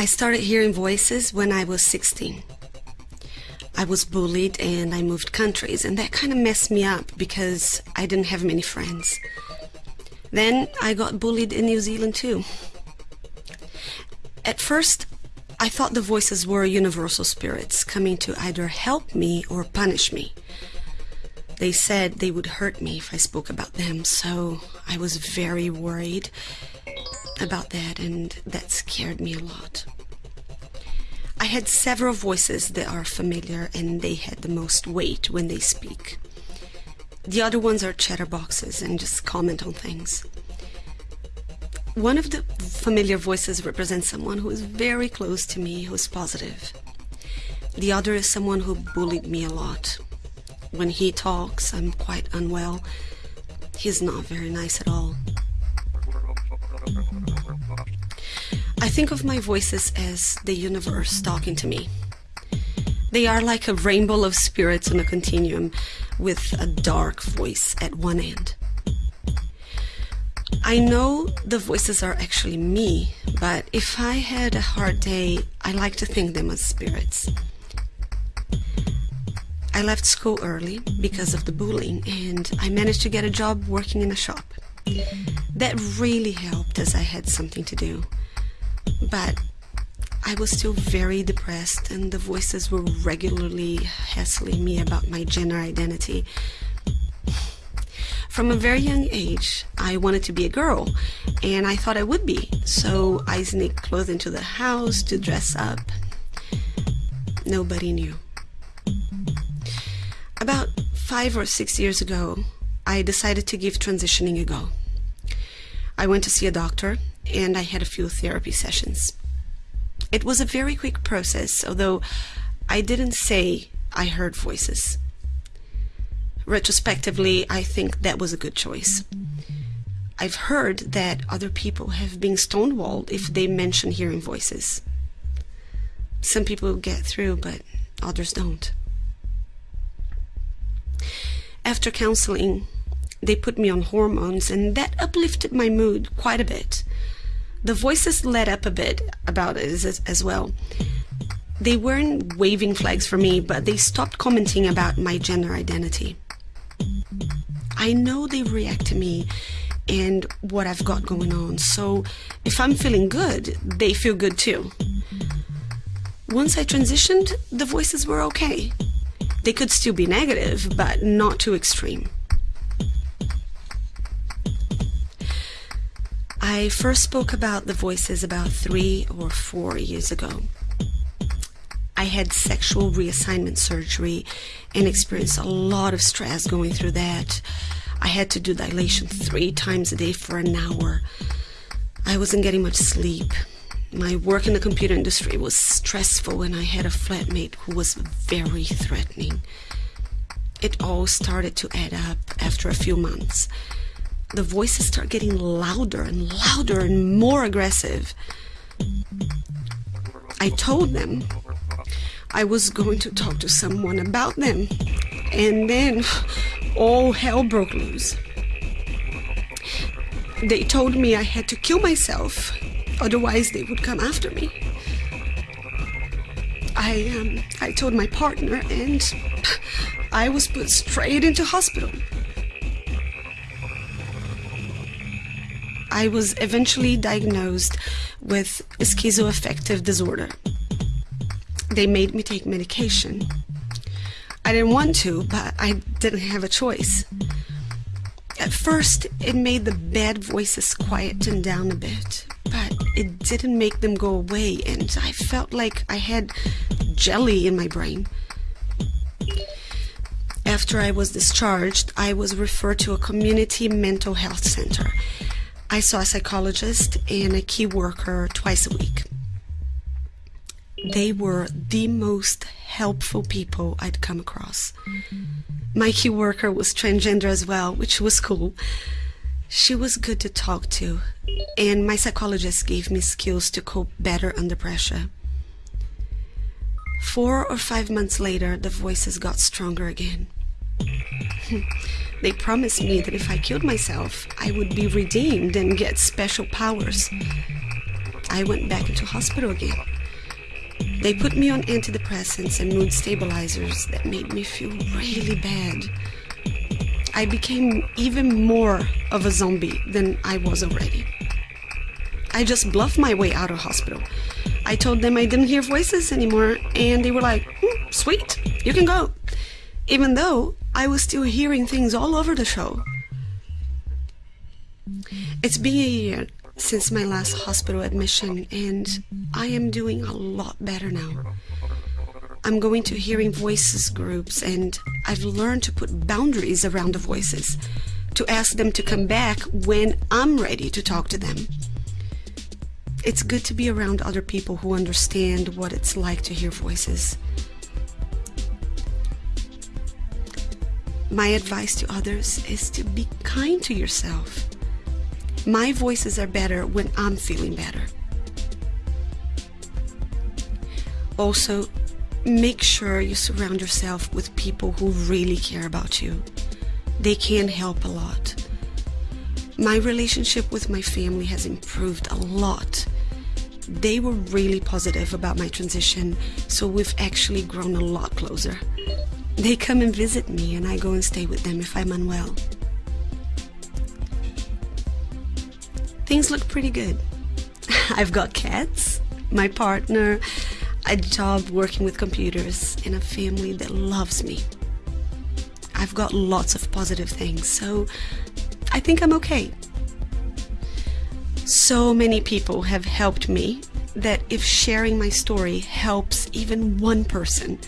I started hearing voices when I was 16. I was bullied and I moved countries, and that kind of messed me up because I didn't have many friends. Then I got bullied in New Zealand too. At first, I thought the voices were universal spirits coming to either help me or punish me. They said they would hurt me if I spoke about them, so I was very worried about that, and that scared me a lot. I had several voices that are familiar, and they had the most weight when they speak. The other ones are chatterboxes and just comment on things. One of the familiar voices represents someone who is very close to me, who is positive. The other is someone who bullied me a lot. When he talks, I'm quite unwell. He's not very nice at all. Think of my voices as the universe talking to me. They are like a rainbow of spirits on a continuum with a dark voice at one end. I know the voices are actually me, but if I had a hard day, I like to think them as spirits. I left school early because of the bullying and I managed to get a job working in a shop. That really helped as I had something to do. But I was still very depressed and the voices were regularly hassling me about my gender identity. From a very young age, I wanted to be a girl, and I thought I would be, so I sneaked clothes into the house to dress up. Nobody knew. About five or six years ago, I decided to give transitioning a go. I went to see a doctor, and I had a few therapy sessions. It was a very quick process, although I didn't say I heard voices. Retrospectively, I think that was a good choice. I've heard that other people have been stonewalled if they mention hearing voices. Some people get through, but others don't. After counseling, they put me on hormones, and that uplifted my mood quite a bit. The voices let up a bit about it as, as well. They weren't waving flags for me, but they stopped commenting about my gender identity. I know they react to me and what I've got going on, so if I'm feeling good, they feel good too. Once I transitioned, the voices were okay. They could still be negative, but not too extreme. I first spoke about the voices about three or four years ago. I had sexual reassignment surgery and experienced a lot of stress going through that. I had to do dilation three times a day for an hour. I wasn't getting much sleep. My work in the computer industry was stressful, and I had a flatmate who was very threatening. It all started to add up after a few months. The voices start getting louder and louder and more aggressive. I told them I was going to talk to someone about them. And then all hell broke loose. They told me I had to kill myself, otherwise they would come after me. I um, I told my partner, and I was put straight into hospital. I was eventually diagnosed with schizoaffective disorder they made me take medication. I didn't want to, but I didn't have a choice. At first, it made the bad voices quieten down a bit, but it didn't make them go away, and I felt like I had jelly in my brain. After I was discharged, I was referred to a community mental health center. I saw a psychologist and a key worker twice a week they were the most helpful people I'd come across. My key worker was transgender as well, which was cool. She was good to talk to, and my psychologist gave me skills to cope better under pressure. Four or five months later, the voices got stronger again. they promised me that if I killed myself, I would be redeemed and get special powers. I went back into hospital again. They put me on antidepressants and mood stabilizers that made me feel really bad. I became even more of a zombie than I was already. I just bluffed my way out of hospital. I told them I didn't hear voices anymore, and they were like, hmm, sweet, you can go. Even though I was still hearing things all over the show. It's been a year since my last hospital admission, and I am doing a lot better now. I'm going to hearing voices groups, and I've learned to put boundaries around the voices, to ask them to come back when I'm ready to talk to them. It's good to be around other people who understand what it's like to hear voices. My advice to others is to be kind to yourself. My voices are better when I'm feeling better. Also, make sure you surround yourself with people who really care about you. They can help a lot. My relationship with my family has improved a lot. They were really positive about my transition, so we've actually grown a lot closer. They come and visit me, and I go and stay with them if I'm unwell. Things look pretty good. I've got cats, my partner, a job working with computers, and a family that loves me. I've got lots of positive things, so I think I'm okay. So many people have helped me that if sharing my story helps even one person,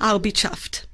I'll be chuffed.